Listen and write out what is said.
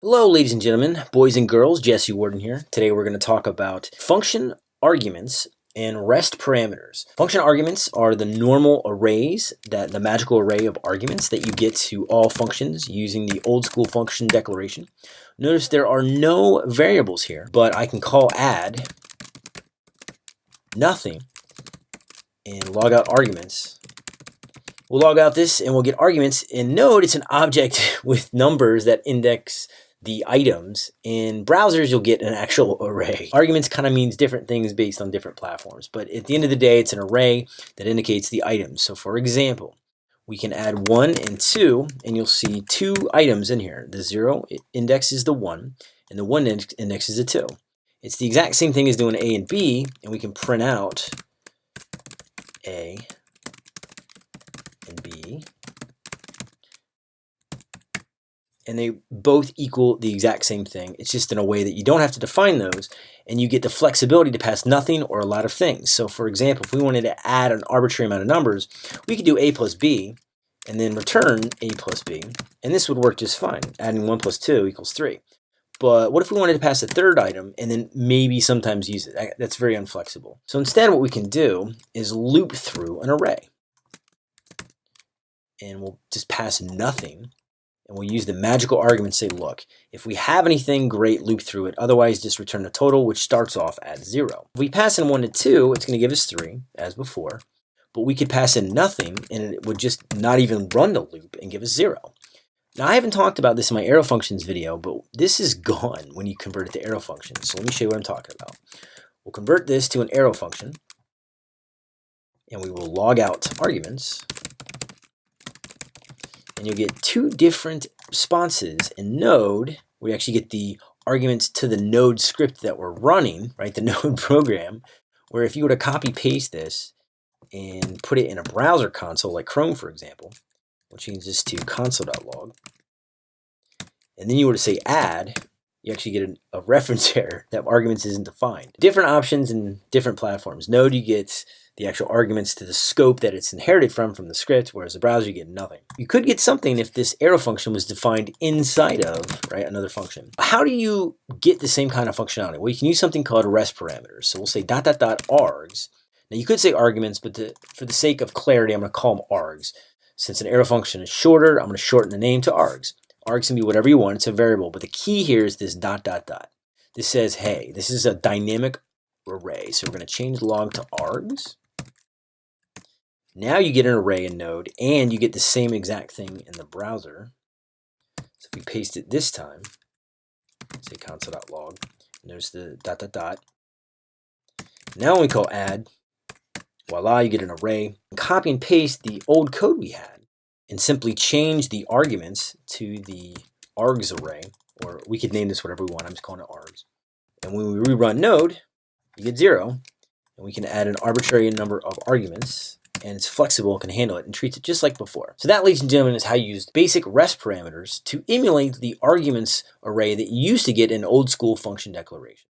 Hello, ladies and gentlemen, boys and girls, Jesse Warden here. Today we're going to talk about function arguments and rest parameters. Function arguments are the normal arrays, that the magical array of arguments that you get to all functions using the old school function declaration. Notice there are no variables here, but I can call add nothing and log out arguments We'll log out this and we'll get arguments. In Node, it's an object with numbers that index the items. In browsers, you'll get an actual array. Arguments kind of means different things based on different platforms, but at the end of the day, it's an array that indicates the items. So for example, we can add 1 and 2, and you'll see two items in here. The 0 index is the 1, and the 1 index is the 2. It's the exact same thing as doing A and B, and we can print out A and B and they both equal the exact same thing. It's just in a way that you don't have to define those and you get the flexibility to pass nothing or a lot of things. So for example, if we wanted to add an arbitrary amount of numbers, we could do a plus b and then return a plus b, and this would work just fine. Adding 1 plus 2 equals 3. But what if we wanted to pass a third item and then maybe sometimes use it? That's very unflexible. So instead what we can do is loop through an array. And we'll just pass nothing and we'll use the magical argument say, look, if we have anything, great, loop through it. Otherwise, just return the total, which starts off at 0. If we pass in 1 to 2, it's going to give us 3, as before. But we could pass in nothing, and it would just not even run the loop and give us 0. Now, I haven't talked about this in my arrow functions video, but this is gone when you convert it to arrow functions. So let me show you what I'm talking about. We'll convert this to an arrow function, and we will log out arguments and you'll get two different responses in Node. We actually get the arguments to the Node script that we're running, right, the Node program, where if you were to copy paste this and put it in a browser console, like Chrome, for example, we'll change this to console.log, and then you were to say add, you actually get a, a reference error that arguments isn't defined. Different options in different platforms. Node, you get the actual arguments to the scope that it's inherited from from the script, whereas the browser you get nothing. You could get something if this arrow function was defined inside of right another function. How do you get the same kind of functionality? Well, you can use something called rest parameters. So we'll say dot dot dot args. Now you could say arguments, but to, for the sake of clarity, I'm going to call them args. Since an arrow function is shorter, I'm going to shorten the name to args. Args can be whatever you want. It's a variable, but the key here is this dot dot dot. This says, hey, this is a dynamic array. So we're going to change log to args. Now you get an array in Node, and you get the same exact thing in the browser. So if we paste it this time, say console.log, notice the dot dot dot. Now when we call add, voila, you get an array. Copy and paste the old code we had, and simply change the arguments to the args array, or we could name this whatever we want. I'm just calling it args. And when we rerun Node, you get zero, and we can add an arbitrary number of arguments and it's flexible, can handle it, and treats it just like before. So that, ladies and gentlemen, is how you use basic rest parameters to emulate the arguments array that you used to get in old school function declaration.